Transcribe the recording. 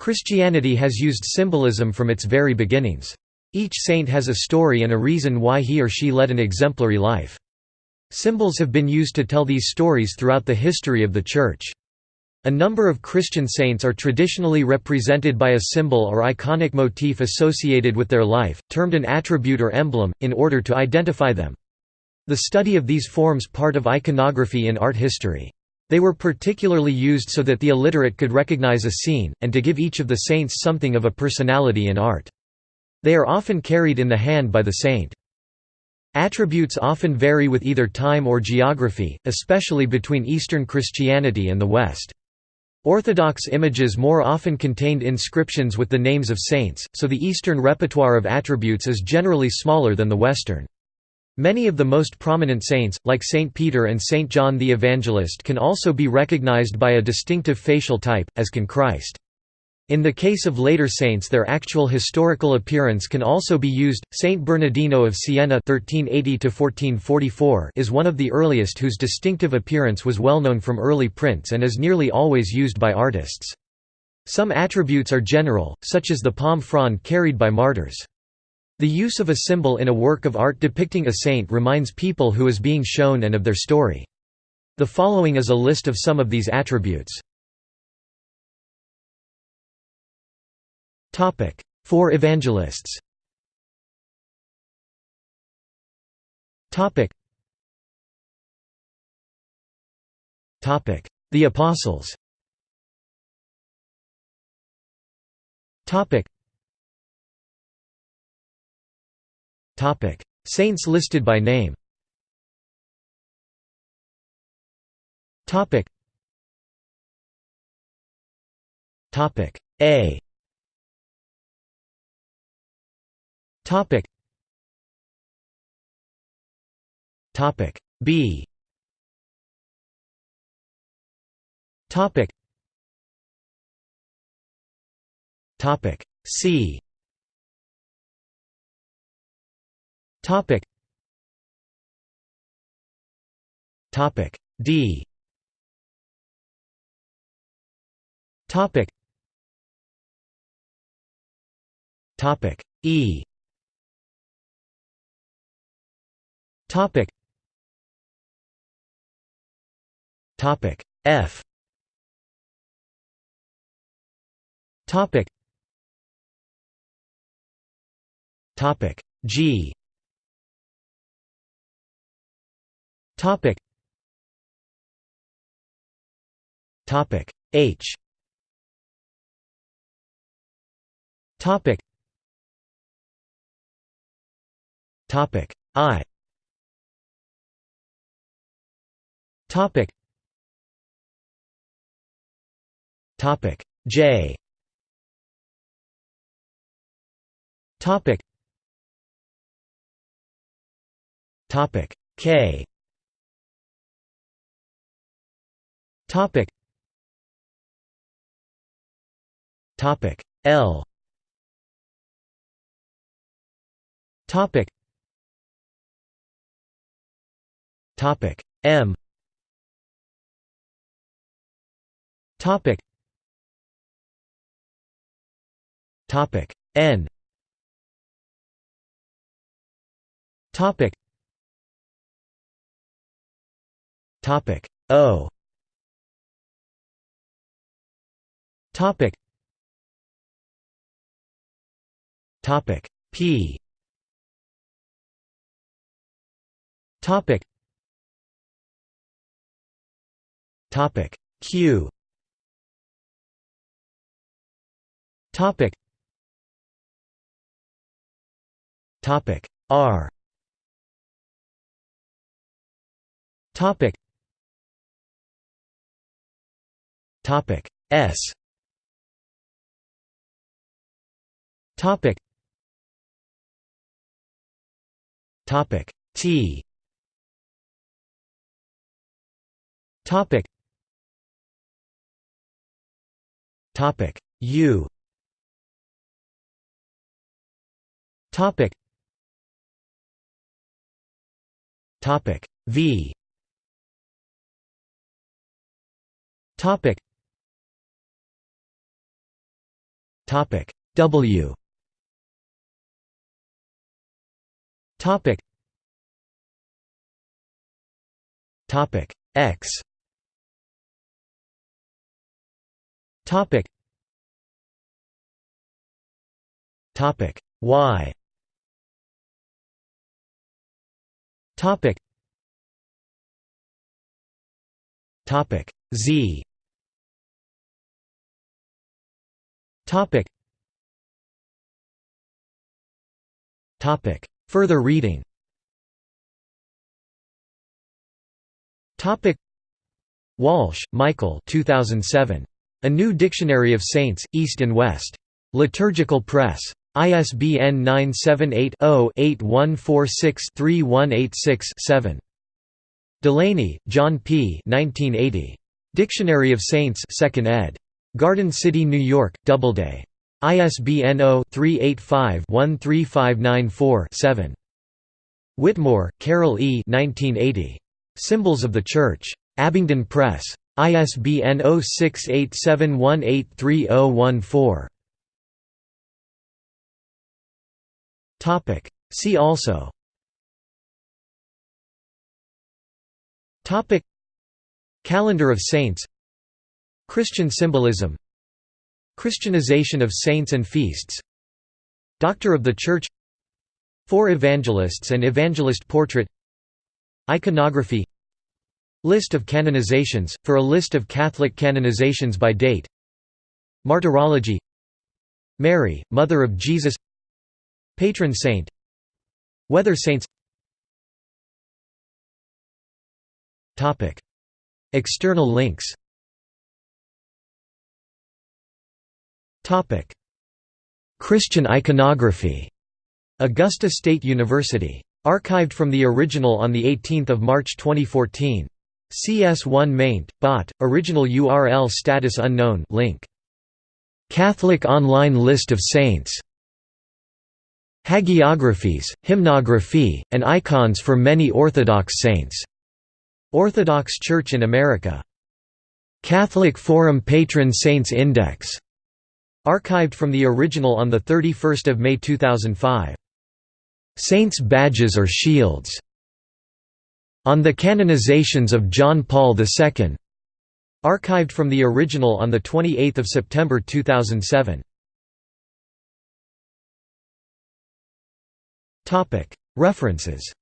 Christianity has used symbolism from its very beginnings. Each saint has a story and a reason why he or she led an exemplary life. Symbols have been used to tell these stories throughout the history of the Church. A number of Christian saints are traditionally represented by a symbol or iconic motif associated with their life, termed an attribute or emblem, in order to identify them. The study of these forms part of iconography in art history. They were particularly used so that the illiterate could recognize a scene, and to give each of the saints something of a personality in art. They are often carried in the hand by the saint. Attributes often vary with either time or geography, especially between Eastern Christianity and the West. Orthodox images more often contained inscriptions with the names of saints, so the Eastern repertoire of attributes is generally smaller than the Western. Many of the most prominent saints, like Saint Peter and Saint John the Evangelist can also be recognized by a distinctive facial type, as can Christ. In the case of later saints their actual historical appearance can also be used. Saint Bernardino of Siena (1380–1444) is one of the earliest whose distinctive appearance was well known from early prints and is nearly always used by artists. Some attributes are general, such as the palm frond carried by martyrs. The use of a symbol in a work of art depicting a saint reminds people who is being shown and of their story. The following is a list of some of these attributes. Topic: Four evangelists. The apostles. Saints listed by name. Topic. Topic A Topic. Topic B. Topic. Topic C. Topic. Topic D. Topic. Topic E. Topic Topic F Topic Topic G Topic. Topic. H. Topic. Topic. I. Topic. Topic. J. Topic. Topic. K Topic. Topic. L. Topic. Topic. M. Topic. Topic. N. Topic. Topic. O Topic. Topic. P. Topic. Topic. Q. Topic. Topic. R. Topic. Topic. S Topic. Topic. T. Topic. Topic. U. Topic. Topic. V. Topic. Topic. W Topic. Topic. X. Topic. Topic. Y. Topic. Topic. Z. Topic. Topic Further reading Walsh, Michael 2007. A New Dictionary of Saints, East and West. Liturgical Press. ISBN 978-0-8146-3186-7. Delaney, John P. 1980. Dictionary of Saints 2nd ed. Garden City, New York, Doubleday. ISBN 0-385-13594-7. Whitmore, Carol E. 1980. Symbols of the Church. Abingdon Press. ISBN 0687183014. See also Topic Calendar of Saints Christian symbolism Christianization of saints and feasts Doctor of the Church Four evangelists and evangelist portrait Iconography List of canonizations, for a list of Catholic canonizations by date Martyrology Mary, Mother of Jesus Patron saint Weather saints. External links Christian iconography Augusta State University. Archived from the original on 18 March 2014. CS1 maint, bot, original URL status unknown link. Catholic online list of saints Hagiographies, hymnography, and icons for many Orthodox saints. Orthodox Church in America. Catholic Forum Patron Saints Index. Archived from the original on 31 May 2005. Saints' badges or shields. On the canonizations of John Paul II. Archived from the original on 28 September 2007. References